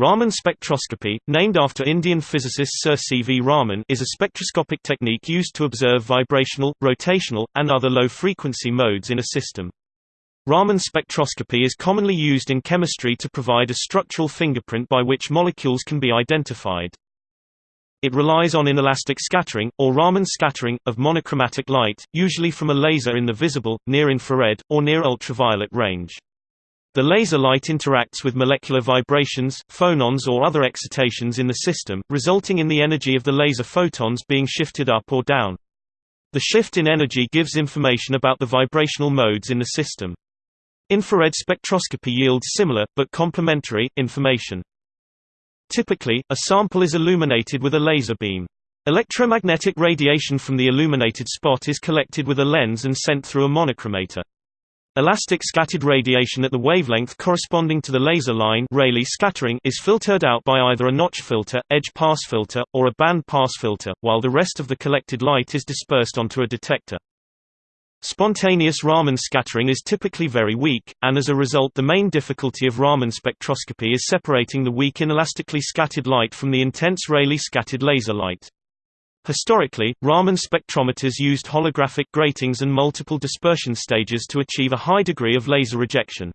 Raman spectroscopy, named after Indian physicist Sir C. V. Raman is a spectroscopic technique used to observe vibrational, rotational, and other low-frequency modes in a system. Raman spectroscopy is commonly used in chemistry to provide a structural fingerprint by which molecules can be identified. It relies on inelastic scattering, or Raman scattering, of monochromatic light, usually from a laser in the visible, near-infrared, or near-ultraviolet range. The laser light interacts with molecular vibrations, phonons or other excitations in the system, resulting in the energy of the laser photons being shifted up or down. The shift in energy gives information about the vibrational modes in the system. Infrared spectroscopy yields similar, but complementary, information. Typically, a sample is illuminated with a laser beam. Electromagnetic radiation from the illuminated spot is collected with a lens and sent through a monochromator. Elastic scattered radiation at the wavelength corresponding to the laser line Rayleigh scattering is filtered out by either a notch filter, edge pass filter, or a band pass filter, while the rest of the collected light is dispersed onto a detector. Spontaneous Raman scattering is typically very weak, and as a result the main difficulty of Raman spectroscopy is separating the weak inelastically scattered light from the intense Rayleigh scattered laser light. Historically, Raman spectrometers used holographic gratings and multiple dispersion stages to achieve a high degree of laser rejection.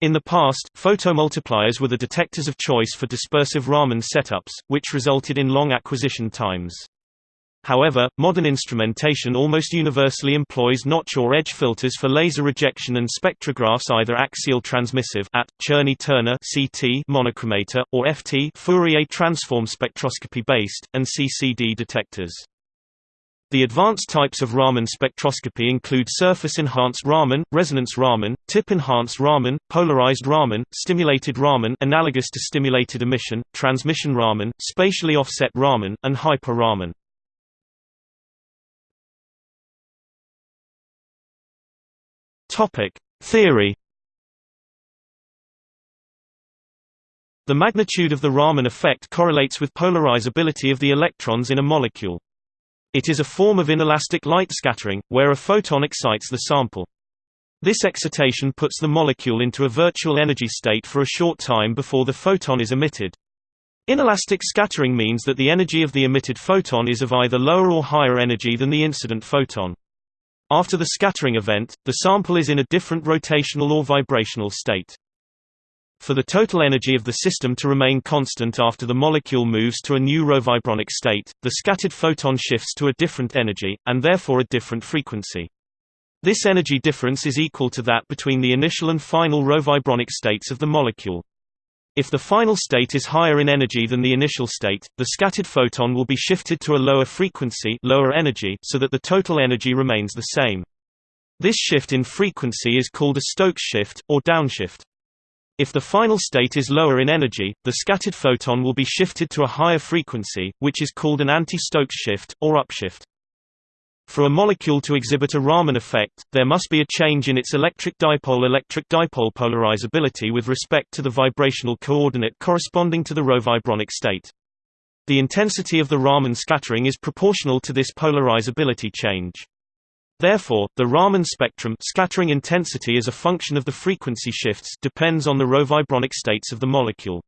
In the past, photomultipliers were the detectors of choice for dispersive Raman setups, which resulted in long acquisition times. However, modern instrumentation almost universally employs notch or edge filters for laser rejection and spectrographs either axial transmissive at Czerny-Turner (CT) monochromator or FT Fourier transform spectroscopy based and CCD detectors. The advanced types of Raman spectroscopy include surface-enhanced Raman, resonance Raman, tip-enhanced Raman, polarized Raman, stimulated Raman analogous to stimulated emission, transmission Raman, spatially offset Raman, and hyper Topic: Theory. The magnitude of the Raman effect correlates with polarizability of the electrons in a molecule. It is a form of inelastic light scattering, where a photon excites the sample. This excitation puts the molecule into a virtual energy state for a short time before the photon is emitted. Inelastic scattering means that the energy of the emitted photon is of either lower or higher energy than the incident photon. After the scattering event, the sample is in a different rotational or vibrational state. For the total energy of the system to remain constant after the molecule moves to a new rovibronic state, the scattered photon shifts to a different energy, and therefore a different frequency. This energy difference is equal to that between the initial and final rovibronic states of the molecule. If the final state is higher in energy than the initial state, the scattered photon will be shifted to a lower frequency lower energy so that the total energy remains the same. This shift in frequency is called a Stokes shift, or downshift. If the final state is lower in energy, the scattered photon will be shifted to a higher frequency, which is called an anti-Stokes shift, or upshift. For a molecule to exhibit a Raman effect, there must be a change in its electric dipole-electric dipole polarizability with respect to the vibrational coordinate corresponding to the rovibronic state. The intensity of the Raman scattering is proportional to this polarizability change. Therefore, the Raman spectrum scattering intensity as a function of the frequency shifts depends on the rovibronic states of the molecule.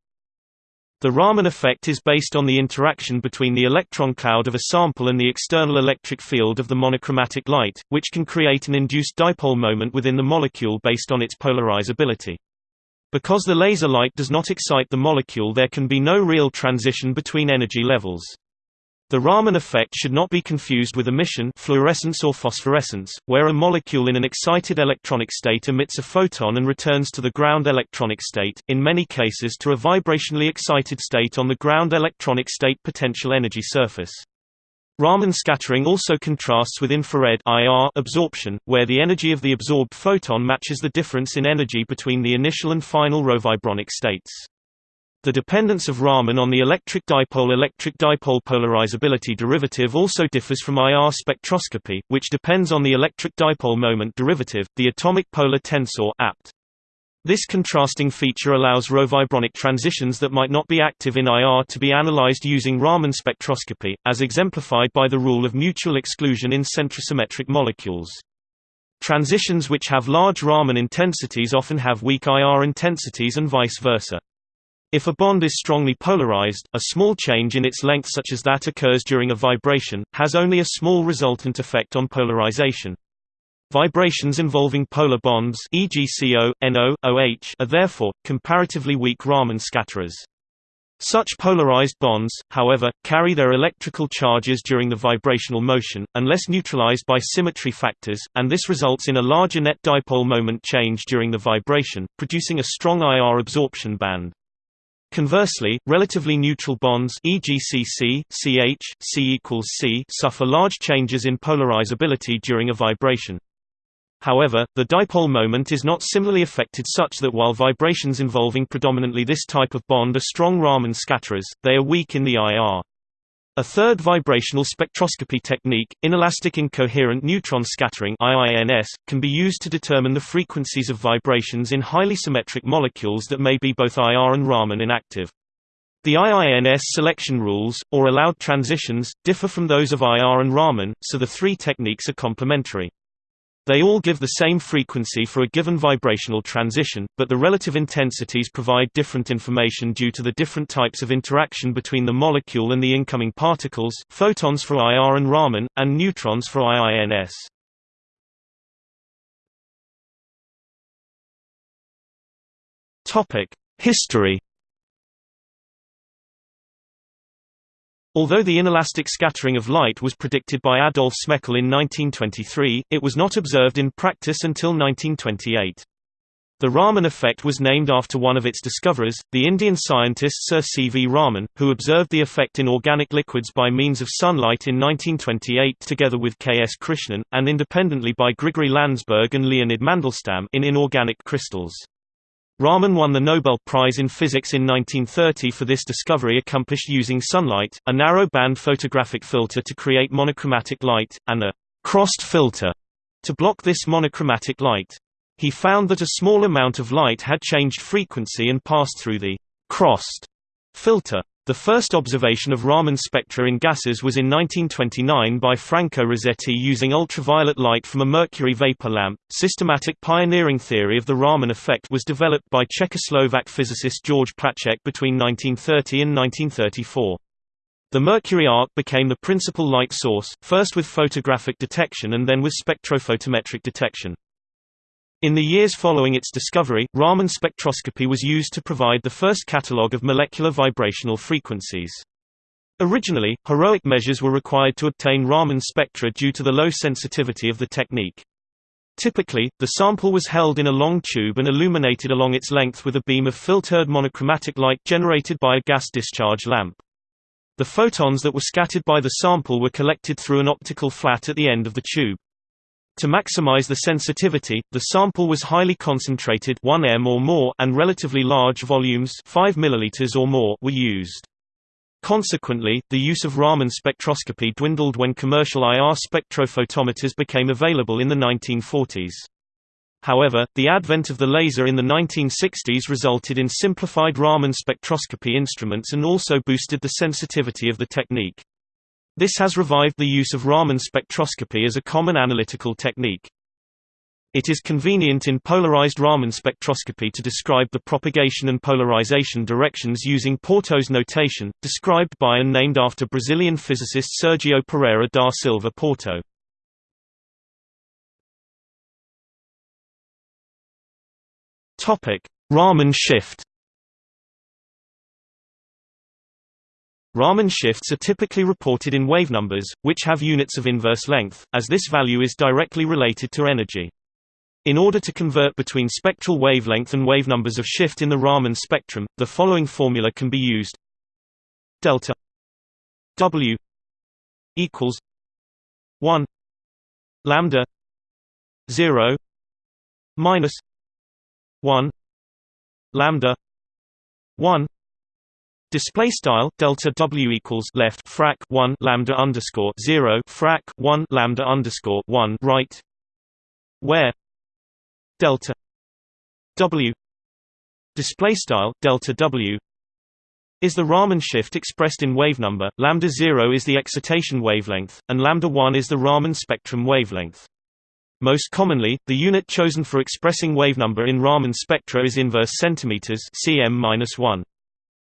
The Raman effect is based on the interaction between the electron cloud of a sample and the external electric field of the monochromatic light, which can create an induced dipole moment within the molecule based on its polarizability. Because the laser light does not excite the molecule there can be no real transition between energy levels. The Raman effect should not be confused with emission fluorescence or phosphorescence, where a molecule in an excited electronic state emits a photon and returns to the ground electronic state, in many cases to a vibrationally excited state on the ground electronic state potential energy surface. Raman scattering also contrasts with infrared IR absorption, where the energy of the absorbed photon matches the difference in energy between the initial and final rovibronic states. The dependence of Raman on the electric dipole-electric dipole polarizability derivative also differs from IR spectroscopy, which depends on the electric dipole moment derivative, the atomic polar tensor apt. This contrasting feature allows rovibronic transitions that might not be active in IR to be analyzed using Raman spectroscopy, as exemplified by the rule of mutual exclusion in centrosymmetric molecules. Transitions which have large Raman intensities often have weak IR intensities and vice versa. If a bond is strongly polarized, a small change in its length such as that occurs during a vibration, has only a small resultant effect on polarization. Vibrations involving polar bonds e.g. CO, NO, OH are therefore, comparatively weak Raman scatterers. Such polarized bonds, however, carry their electrical charges during the vibrational motion, unless neutralized by symmetry factors, and this results in a larger net dipole moment change during the vibration, producing a strong IR absorption band. Conversely, relatively neutral bonds e.g. CC, CH, C C suffer large changes in polarizability during a vibration. However, the dipole moment is not similarly affected such that while vibrations involving predominantly this type of bond are strong Raman scatterers, they are weak in the IR. A third vibrational spectroscopy technique, inelastic incoherent neutron scattering IINS, can be used to determine the frequencies of vibrations in highly symmetric molecules that may be both IR and Raman inactive. The IINS selection rules, or allowed transitions, differ from those of IR and Raman, so the three techniques are complementary. They all give the same frequency for a given vibrational transition, but the relative intensities provide different information due to the different types of interaction between the molecule and the incoming particles photons for IR and Raman, and neutrons for IINS. History Although the inelastic scattering of light was predicted by Adolf Smekal in 1923, it was not observed in practice until 1928. The Raman effect was named after one of its discoverers, the Indian scientist Sir C. V. Raman, who observed the effect in organic liquids by means of sunlight in 1928 together with K. S. Krishnan, and independently by Grigory Landsberg and Leonid Mandelstam in inorganic crystals. Raman won the Nobel Prize in Physics in 1930 for this discovery accomplished using sunlight, a narrow-band photographic filter to create monochromatic light, and a «crossed filter» to block this monochromatic light. He found that a small amount of light had changed frequency and passed through the «crossed» filter. The first observation of Raman spectra in gases was in 1929 by Franco Rossetti using ultraviolet light from a mercury vapor lamp. Systematic pioneering theory of the Raman effect was developed by Czechoslovak physicist George Placzek between 1930 and 1934. The mercury arc became the principal light source, first with photographic detection and then with spectrophotometric detection. In the years following its discovery, Raman spectroscopy was used to provide the first catalogue of molecular vibrational frequencies. Originally, heroic measures were required to obtain Raman spectra due to the low sensitivity of the technique. Typically, the sample was held in a long tube and illuminated along its length with a beam of filtered monochromatic light generated by a gas discharge lamp. The photons that were scattered by the sample were collected through an optical flat at the end of the tube. To maximize the sensitivity, the sample was highly concentrated 1 m or more and relatively large volumes 5 ml or more were used. Consequently, the use of Raman spectroscopy dwindled when commercial IR spectrophotometers became available in the 1940s. However, the advent of the laser in the 1960s resulted in simplified Raman spectroscopy instruments and also boosted the sensitivity of the technique. This has revived the use of Raman spectroscopy as a common analytical technique. It is convenient in polarized Raman spectroscopy to describe the propagation and polarization directions using Porto's notation, described by and named after Brazilian physicist Sergio Pereira da Silva Porto. Raman shift Raman shifts are typically reported in wave numbers, which have units of inverse length, as this value is directly related to energy. In order to convert between spectral wavelength and wave numbers of shift in the Raman spectrum, the following formula can be used. Delta W equals 1 lambda 0 minus 1 lambda 1 Display style delta W equals left frac one lambda underscore zero frac one lambda underscore one right, where delta W display style delta W is the Raman shift expressed in wave number. Lambda zero is the excitation wavelength, and lambda one is the Raman spectrum wavelength. Most commonly, the unit chosen for expressing wavenumber in Raman spectra is inverse centimeters cm-1.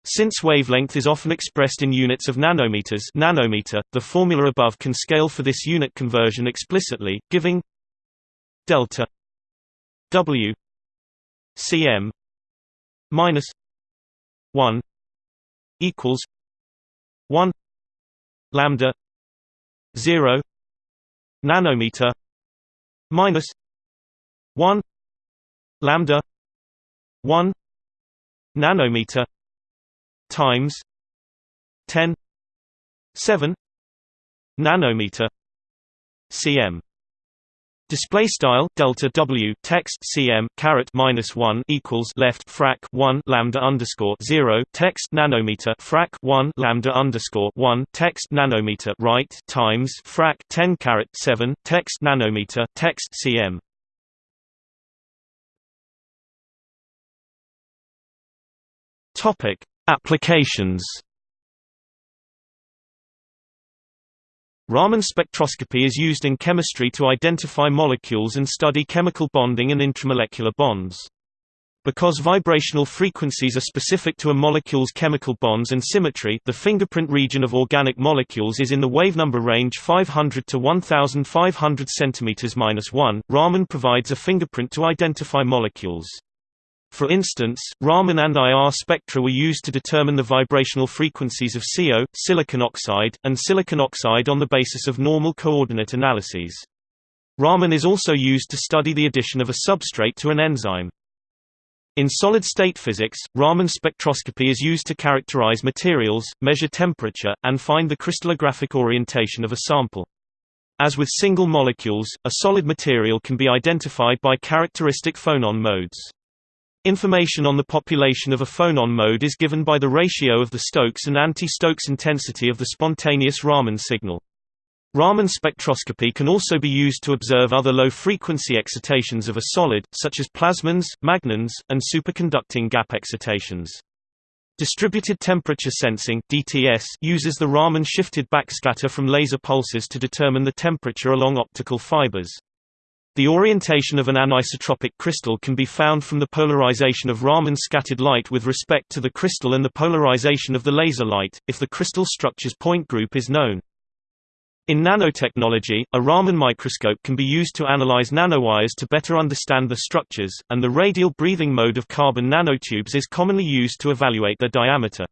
Since wavelength is often expressed in units of nanometers nanometer, the formula above can scale for this unit conversion explicitly, giving delta W cm minus 1 equals 1 lambda 0 nanometer minus 1 lambda 1 nanometer times 10 7 nanometer cm Display style delta W text cm caret minus one equals left frac one lambda underscore zero text nanometer frac one lambda underscore one text nanometer right times frac ten caret seven text nanometer text cm. Topic Applications Raman spectroscopy is used in chemistry to identify molecules and study chemical bonding and intramolecular bonds. Because vibrational frequencies are specific to a molecule's chemical bonds and symmetry the fingerprint region of organic molecules is in the wavenumber range 500 to 1500 cm-1, Raman provides a fingerprint to identify molecules. For instance, Raman and IR spectra were used to determine the vibrational frequencies of CO, silicon oxide, and silicon oxide on the basis of normal coordinate analyses. Raman is also used to study the addition of a substrate to an enzyme. In solid-state physics, Raman spectroscopy is used to characterize materials, measure temperature, and find the crystallographic orientation of a sample. As with single molecules, a solid material can be identified by characteristic phonon modes. Information on the population of a phonon mode is given by the ratio of the Stokes and anti-Stokes intensity of the spontaneous Raman signal. Raman spectroscopy can also be used to observe other low-frequency excitations of a solid, such as plasmons, magnons, and superconducting gap excitations. Distributed temperature sensing (DTS) uses the Raman shifted backscatter from laser pulses to determine the temperature along optical fibers. The orientation of an anisotropic crystal can be found from the polarization of Raman scattered light with respect to the crystal and the polarization of the laser light, if the crystal structure's point group is known. In nanotechnology, a Raman microscope can be used to analyze nanowires to better understand the structures, and the radial breathing mode of carbon nanotubes is commonly used to evaluate their diameter.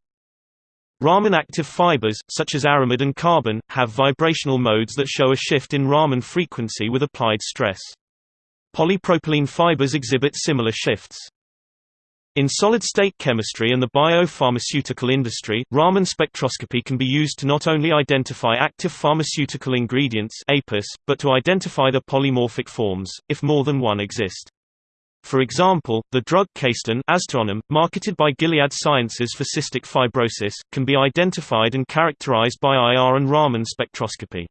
Raman active fibers, such as aramid and carbon, have vibrational modes that show a shift in Raman frequency with applied stress. Polypropylene fibers exhibit similar shifts. In solid-state chemistry and the biopharmaceutical industry, Raman spectroscopy can be used to not only identify active pharmaceutical ingredients APIS, but to identify their polymorphic forms, if more than one exist. For example, the drug Cayston marketed by Gilead Sciences for cystic fibrosis, can be identified and characterized by IR and Raman spectroscopy.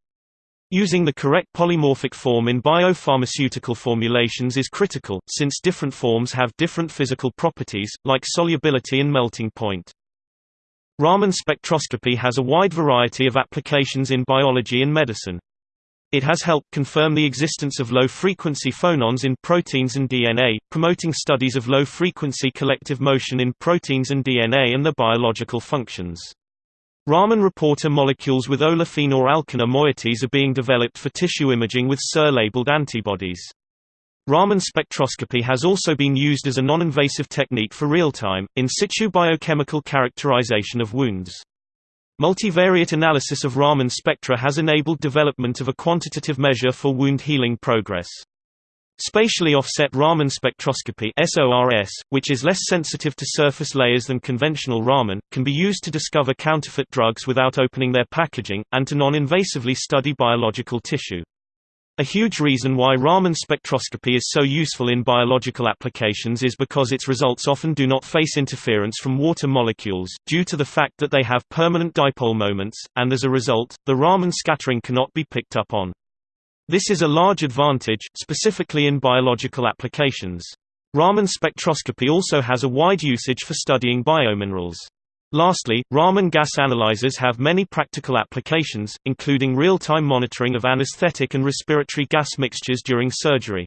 Using the correct polymorphic form in biopharmaceutical formulations is critical, since different forms have different physical properties, like solubility and melting point. Raman spectroscopy has a wide variety of applications in biology and medicine. It has helped confirm the existence of low-frequency phonons in proteins and DNA, promoting studies of low-frequency collective motion in proteins and DNA and their biological functions. Raman reporter molecules with olefin or alkyne moieties are being developed for tissue imaging with SERS-labeled antibodies. Raman spectroscopy has also been used as a non-invasive technique for real-time, in situ biochemical characterization of wounds. Multivariate analysis of Raman spectra has enabled development of a quantitative measure for wound healing progress. Spatially offset Raman spectroscopy SORS, which is less sensitive to surface layers than conventional Raman, can be used to discover counterfeit drugs without opening their packaging, and to non-invasively study biological tissue. A huge reason why Raman spectroscopy is so useful in biological applications is because its results often do not face interference from water molecules, due to the fact that they have permanent dipole moments, and as a result, the Raman scattering cannot be picked up on. This is a large advantage, specifically in biological applications. Raman spectroscopy also has a wide usage for studying biominerals. Lastly, Raman gas analyzers have many practical applications, including real-time monitoring of anesthetic and respiratory gas mixtures during surgery.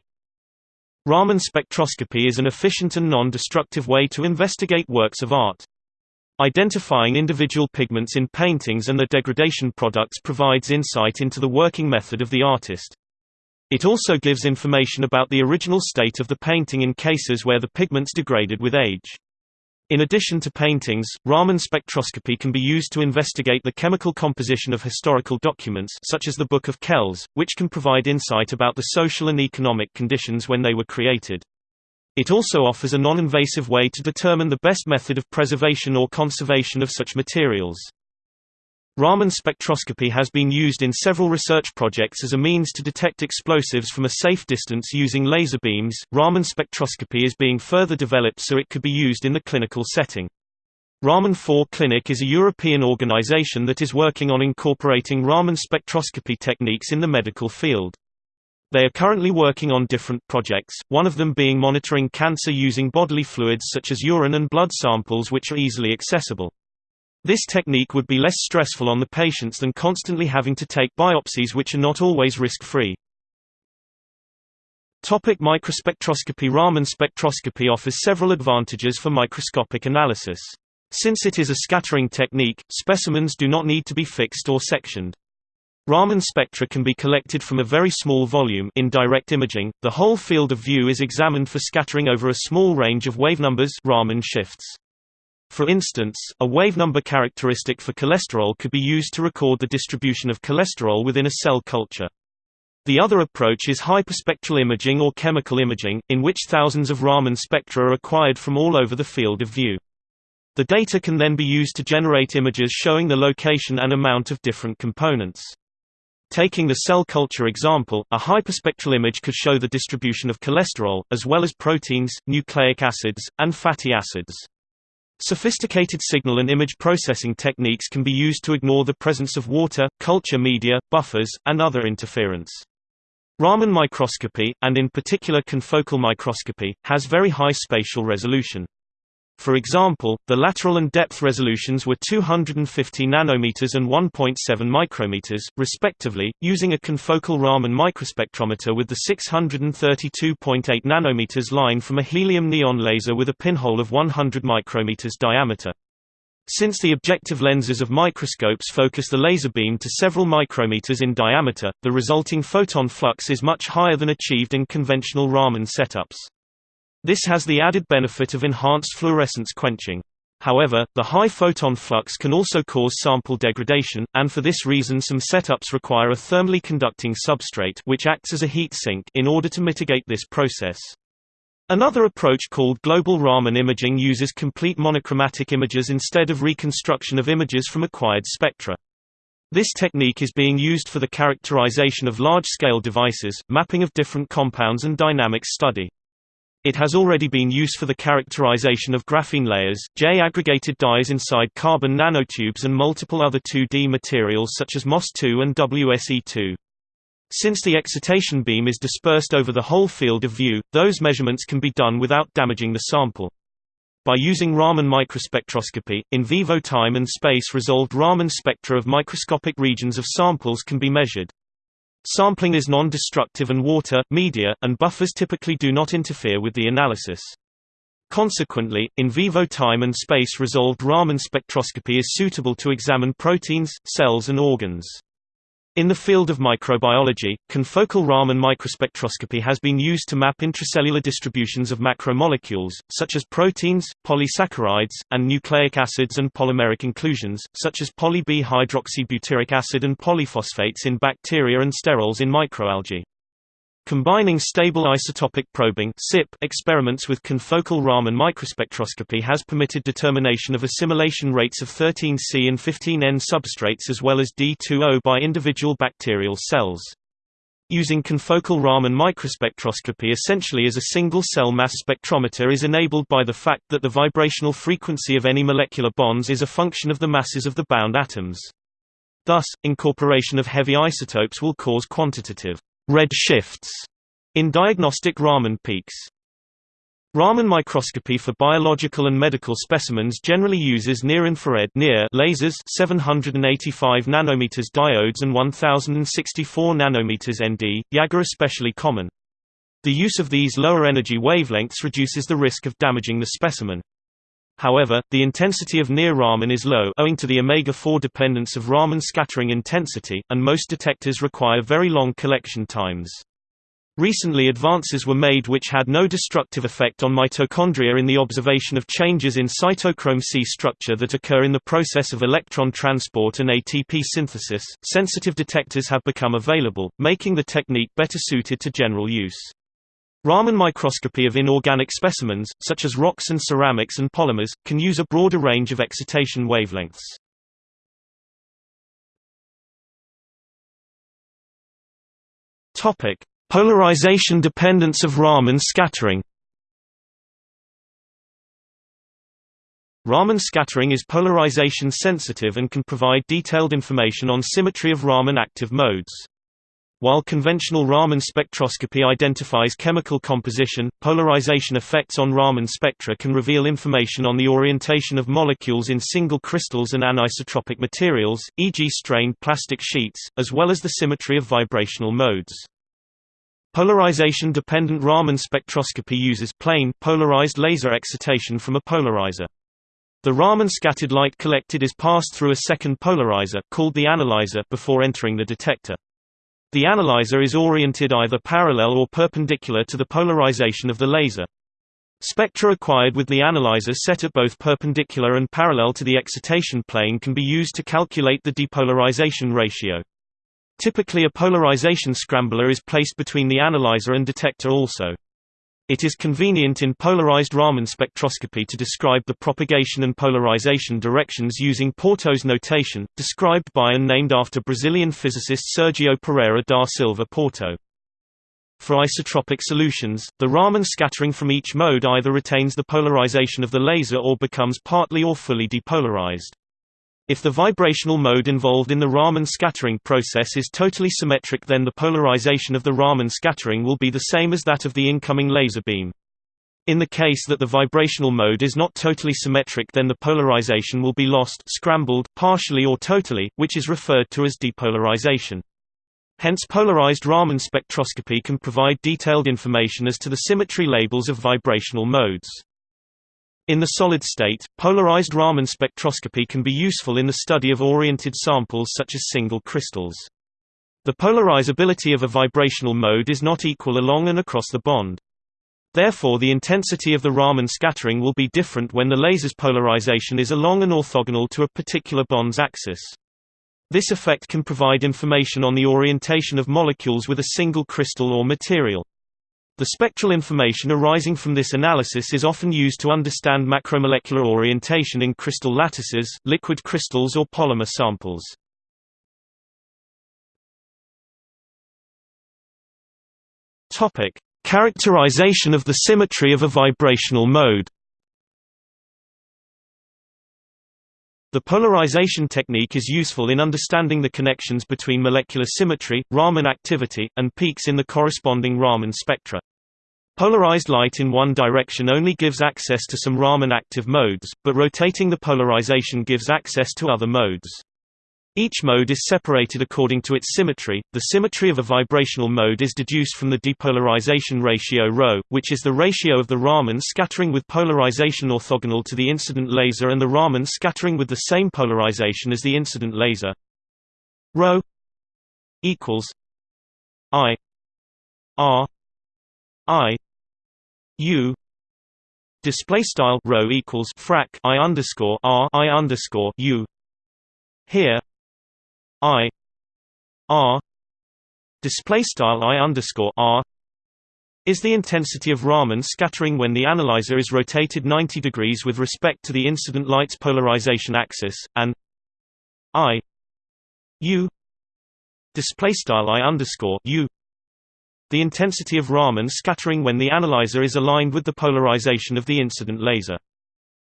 Raman spectroscopy is an efficient and non-destructive way to investigate works of art. Identifying individual pigments in paintings and their degradation products provides insight into the working method of the artist. It also gives information about the original state of the painting in cases where the pigments degraded with age. In addition to paintings, Raman spectroscopy can be used to investigate the chemical composition of historical documents such as the Book of Kells, which can provide insight about the social and economic conditions when they were created. It also offers a non-invasive way to determine the best method of preservation or conservation of such materials. Raman spectroscopy has been used in several research projects as a means to detect explosives from a safe distance using laser beams. Raman spectroscopy is being further developed so it could be used in the clinical setting. Raman 4 Clinic is a European organization that is working on incorporating Raman spectroscopy techniques in the medical field. They are currently working on different projects, one of them being monitoring cancer using bodily fluids such as urine and blood samples which are easily accessible. This technique would be less stressful on the patients than constantly having to take biopsies which are not always risk-free. Topic microspectroscopy Raman spectroscopy offers several advantages for microscopic analysis. Since it is a scattering technique, specimens do not need to be fixed or sectioned. Raman spectra can be collected from a very small volume in direct imaging. The whole field of view is examined for scattering over a small range of wavenumbers Raman shifts. For instance, a wavenumber characteristic for cholesterol could be used to record the distribution of cholesterol within a cell culture. The other approach is hyperspectral imaging or chemical imaging, in which thousands of Raman spectra are acquired from all over the field of view. The data can then be used to generate images showing the location and amount of different components. Taking the cell culture example, a hyperspectral image could show the distribution of cholesterol, as well as proteins, nucleic acids, and fatty acids. Sophisticated signal and image processing techniques can be used to ignore the presence of water, culture media, buffers, and other interference. Raman microscopy, and in particular confocal microscopy, has very high spatial resolution. For example, the lateral and depth resolutions were 250 nanometers and 1.7 micrometers, respectively, using a confocal Raman microspectrometer with the 632.8 nanometers line from a helium-neon laser with a pinhole of 100 micrometers diameter. Since the objective lenses of microscopes focus the laser beam to several micrometers in diameter, the resulting photon flux is much higher than achieved in conventional Raman setups. This has the added benefit of enhanced fluorescence quenching. However, the high photon flux can also cause sample degradation, and for this reason some setups require a thermally conducting substrate which acts as a heat sink in order to mitigate this process. Another approach called global Raman imaging uses complete monochromatic images instead of reconstruction of images from acquired spectra. This technique is being used for the characterization of large-scale devices, mapping of different compounds and dynamics study. It has already been used for the characterization of graphene layers, J-aggregated dyes inside carbon nanotubes and multiple other 2D materials such as MOS2 and WSE2. Since the excitation beam is dispersed over the whole field of view, those measurements can be done without damaging the sample. By using Raman microspectroscopy, in vivo time and space resolved Raman spectra of microscopic regions of samples can be measured. Sampling is non-destructive and water, media, and buffers typically do not interfere with the analysis. Consequently, in vivo time and space resolved Raman spectroscopy is suitable to examine proteins, cells and organs. In the field of microbiology, confocal Raman microspectroscopy has been used to map intracellular distributions of macromolecules, such as proteins, polysaccharides, and nucleic acids and polymeric inclusions, such as poly-B hydroxybutyric acid and polyphosphates in bacteria and sterols in microalgae. Combining stable isotopic probing experiments with confocal Raman microspectroscopy has permitted determination of assimilation rates of 13C and 15N substrates as well as D2O by individual bacterial cells. Using confocal Raman microspectroscopy essentially as a single-cell mass spectrometer is enabled by the fact that the vibrational frequency of any molecular bonds is a function of the masses of the bound atoms. Thus, incorporation of heavy isotopes will cause quantitative red shifts in diagnostic Raman peaks. Raman microscopy for biological and medical specimens generally uses near-infrared near lasers 785 nanometers diodes and 1064 nanometers ND, are especially common. The use of these lower energy wavelengths reduces the risk of damaging the specimen. However, the intensity of near Raman is low owing to the omega-4 dependence of Raman scattering intensity, and most detectors require very long collection times. Recently advances were made which had no destructive effect on mitochondria in the observation of changes in cytochrome C structure that occur in the process of electron transport and ATP synthesis. Sensitive detectors have become available, making the technique better suited to general use. Raman microscopy of inorganic specimens, such as rocks and ceramics and polymers, can use a broader range of excitation wavelengths. Topic: Polarization dependence of Raman scattering Raman scattering is polarization sensitive and can provide detailed information on symmetry of Raman active modes. While conventional Raman spectroscopy identifies chemical composition, polarization effects on Raman spectra can reveal information on the orientation of molecules in single crystals and anisotropic materials, e.g. strained plastic sheets, as well as the symmetry of vibrational modes. Polarization-dependent Raman spectroscopy uses plane, polarized laser excitation from a polarizer. The Raman scattered light collected is passed through a second polarizer, called the analyzer, before entering the detector. The analyzer is oriented either parallel or perpendicular to the polarization of the laser. Spectra acquired with the analyzer set at both perpendicular and parallel to the excitation plane can be used to calculate the depolarization ratio. Typically a polarization scrambler is placed between the analyzer and detector also. It is convenient in polarized Raman spectroscopy to describe the propagation and polarization directions using Porto's notation, described by and named after Brazilian physicist Sergio Pereira da Silva Porto. For isotropic solutions, the Raman scattering from each mode either retains the polarization of the laser or becomes partly or fully depolarized. If the vibrational mode involved in the Raman scattering process is totally symmetric then the polarization of the Raman scattering will be the same as that of the incoming laser beam. In the case that the vibrational mode is not totally symmetric then the polarization will be lost scrambled, partially or totally, which is referred to as depolarization. Hence polarized Raman spectroscopy can provide detailed information as to the symmetry labels of vibrational modes. In the solid state, polarized Raman spectroscopy can be useful in the study of oriented samples such as single crystals. The polarizability of a vibrational mode is not equal along and across the bond. Therefore the intensity of the Raman scattering will be different when the laser's polarization is along and orthogonal to a particular bond's axis. This effect can provide information on the orientation of molecules with a single crystal or material. The spectral information arising from this analysis is often used to understand macromolecular orientation in crystal lattices, liquid crystals or polymer samples. Topic: Characterization of the symmetry of a vibrational mode. The polarization technique is useful in understanding the connections between molecular symmetry, Raman activity, and peaks in the corresponding Raman spectra. Polarized light in one direction only gives access to some Raman active modes, but rotating the polarization gives access to other modes. Each mode is separated according to its symmetry. The symmetry of a vibrational mode is deduced from the depolarization ratio ρ, which is the ratio of the Raman scattering with polarization orthogonal to the incident laser and the Raman scattering with the same polarization as the incident laser. ρ equals I R I U display style rho equals frac I underscore R I underscore U. Here I R display style I underscore R is the intensity of Raman scattering when the analyzer is rotated 90 degrees with respect to the incident light's polarization axis, and I U display style I underscore U the intensity of Raman scattering when the analyzer is aligned with the polarization of the incident laser.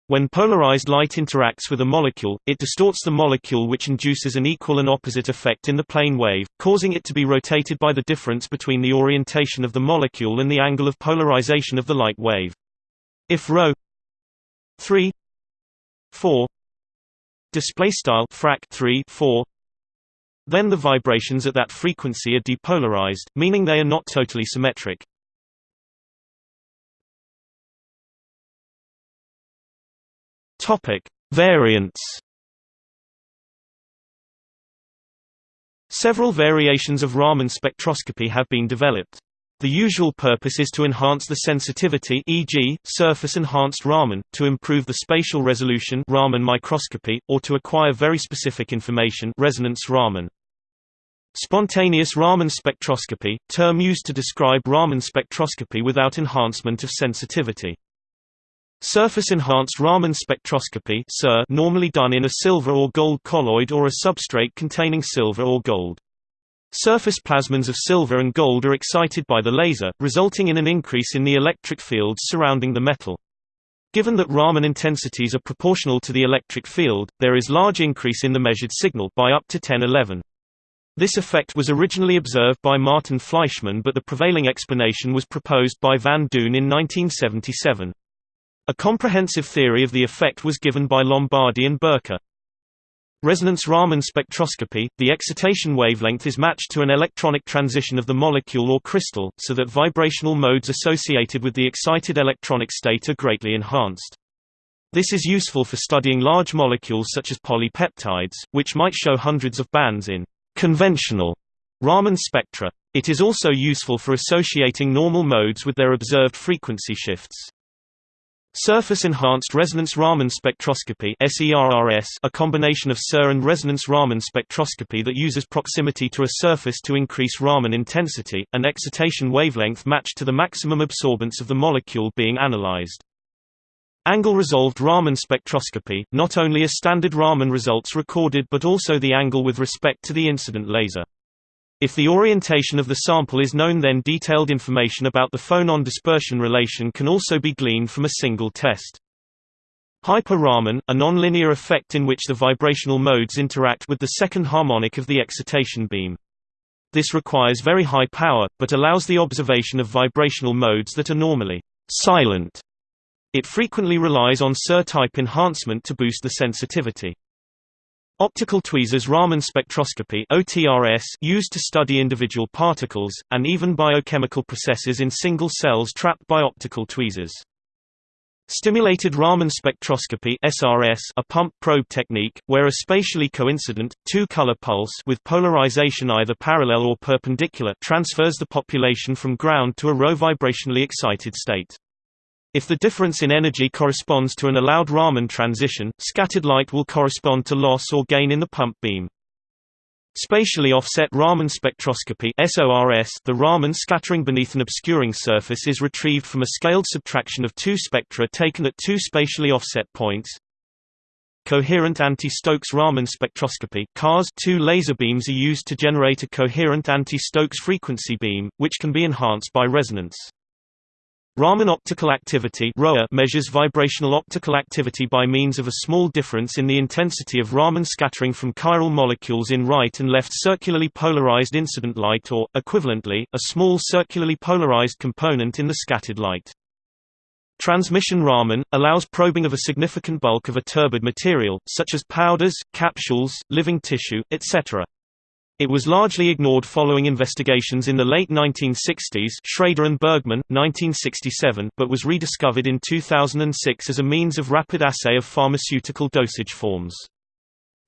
When polarized light interacts with a molecule, it distorts the molecule which induces an equal and opposite effect in the plane wave, causing it to be rotated by the difference between the orientation of the molecule and the angle of polarization of the light wave. If ρ 3 4 display style frac 3 4 then the vibrations at that frequency are depolarized, meaning they are not totally symmetric. Topic: Variants. Several variations of Raman spectroscopy have been developed. The usual purpose is to enhance the sensitivity e.g., surface-enhanced Raman, to improve the spatial resolution Raman microscopy, or to acquire very specific information resonance Raman. Spontaneous Raman spectroscopy, term used to describe Raman spectroscopy without enhancement of sensitivity. Surface-enhanced Raman spectroscopy normally done in a silver or gold colloid or a substrate containing silver or gold. Surface plasmons of silver and gold are excited by the laser, resulting in an increase in the electric fields surrounding the metal. Given that Raman intensities are proportional to the electric field, there is large increase in the measured signal by up to 1011. This effect was originally observed by Martin Fleischmann but the prevailing explanation was proposed by Van Duyne in 1977. A comprehensive theory of the effect was given by Lombardi and Birke. Resonance Raman spectroscopy, the excitation wavelength is matched to an electronic transition of the molecule or crystal, so that vibrational modes associated with the excited electronic state are greatly enhanced. This is useful for studying large molecules such as polypeptides, which might show hundreds of bands in conventional Raman spectra. It is also useful for associating normal modes with their observed frequency shifts. Surface-enhanced resonance Raman spectroscopy a combination of SER and resonance Raman spectroscopy that uses proximity to a surface to increase Raman intensity, an excitation wavelength matched to the maximum absorbance of the molecule being analyzed. Angle-resolved Raman spectroscopy, not only a standard Raman results recorded but also the angle with respect to the incident laser. If the orientation of the sample is known then detailed information about the phonon dispersion relation can also be gleaned from a single test. Hyper-Raman, a nonlinear effect in which the vibrational modes interact with the second harmonic of the excitation beam. This requires very high power, but allows the observation of vibrational modes that are normally silent. It frequently relies on SER-type enhancement to boost the sensitivity. Optical tweezers Raman spectroscopy used to study individual particles, and even biochemical processes in single cells trapped by optical tweezers. Stimulated Raman spectroscopy SRS a pump probe technique, where a spatially coincident, two-color pulse with polarization either parallel or perpendicular transfers the population from ground to a RO vibrationally excited state. If the difference in energy corresponds to an allowed Raman transition, scattered light will correspond to loss or gain in the pump beam. Spatially offset Raman spectroscopy SORS The Raman scattering beneath an obscuring surface is retrieved from a scaled subtraction of two spectra taken at two spatially offset points. Coherent anti-Stokes Raman spectroscopy CARS two laser beams are used to generate a coherent anti-Stokes frequency beam, which can be enhanced by resonance. Raman optical activity measures vibrational optical activity by means of a small difference in the intensity of Raman scattering from chiral molecules in right and left circularly polarized incident light or, equivalently, a small circularly polarized component in the scattered light. Transmission Raman, allows probing of a significant bulk of a turbid material, such as powders, capsules, living tissue, etc. It was largely ignored following investigations in the late 1960s Schrader and Bergman, 1967, but was rediscovered in 2006 as a means of rapid assay of pharmaceutical dosage forms.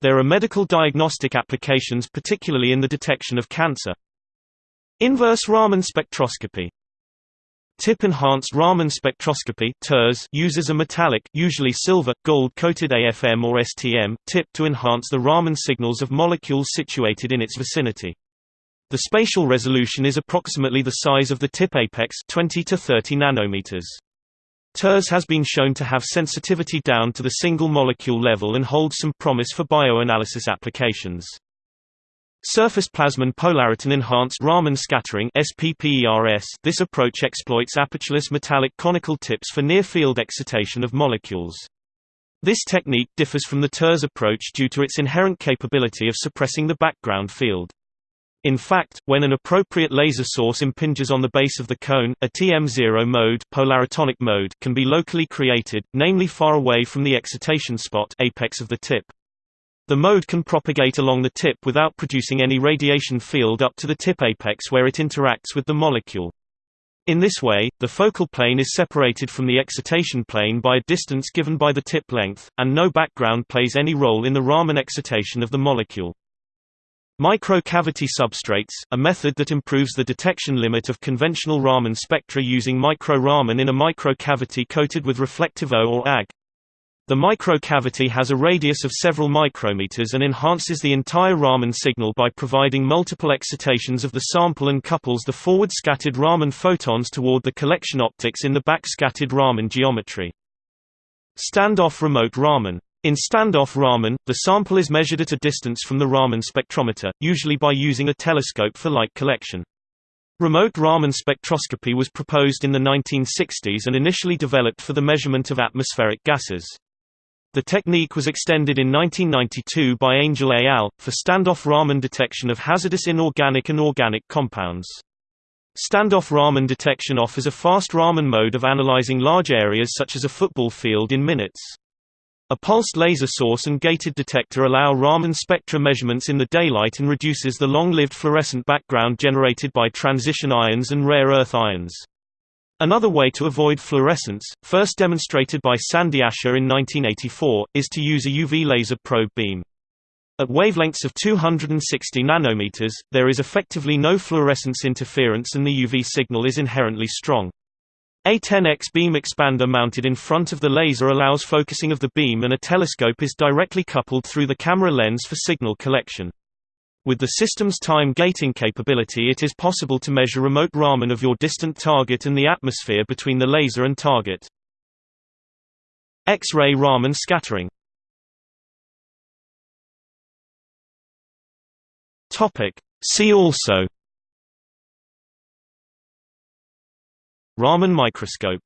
There are medical diagnostic applications particularly in the detection of cancer. Inverse Raman spectroscopy Tip-enhanced Raman spectroscopy uses a metallic usually silver, gold-coated AFM or STM, tip to enhance the Raman signals of molecules situated in its vicinity. The spatial resolution is approximately the size of the tip apex 20 to 30 nanometers. TERS has been shown to have sensitivity down to the single molecule level and holds some promise for bioanalysis applications. Surface plasmon polariton enhanced Raman scattering SPPERS This approach exploits apertureless metallic conical tips for near-field excitation of molecules. This technique differs from the TERS approach due to its inherent capability of suppressing the background field. In fact, when an appropriate laser source impinges on the base of the cone, a TM0 mode, polaritonic mode can be locally created, namely far away from the excitation spot apex of the tip. The mode can propagate along the tip without producing any radiation field up to the tip apex where it interacts with the molecule. In this way, the focal plane is separated from the excitation plane by a distance given by the tip length, and no background plays any role in the Raman excitation of the molecule. Microcavity substrates, a method that improves the detection limit of conventional Raman spectra using micro-Raman in a microcavity coated with reflective O or AG. The microcavity has a radius of several micrometers and enhances the entire Raman signal by providing multiple excitations of the sample and couples the forward-scattered Raman photons toward the collection optics in the back-scattered Raman geometry. Standoff remote Raman in standoff Raman, the sample is measured at a distance from the Raman spectrometer, usually by using a telescope for light collection. Remote Raman spectroscopy was proposed in the 1960s and initially developed for the measurement of atmospheric gases. The technique was extended in 1992 by Angel et al. for standoff Raman detection of hazardous inorganic and organic compounds. Standoff Raman detection offers a fast Raman mode of analyzing large areas such as a football field in minutes. A pulsed laser source and gated detector allow Raman spectra measurements in the daylight and reduces the long-lived fluorescent background generated by transition ions and rare earth ions. Another way to avoid fluorescence, first demonstrated by Sandy Asher in 1984, is to use a UV laser probe beam. At wavelengths of 260 nanometers, there is effectively no fluorescence interference and the UV signal is inherently strong. A 10x beam expander mounted in front of the laser allows focusing of the beam and a telescope is directly coupled through the camera lens for signal collection. With the system's time gating capability it is possible to measure remote Raman of your distant target and the atmosphere between the laser and target. X-ray Raman scattering. See also. Raman microscope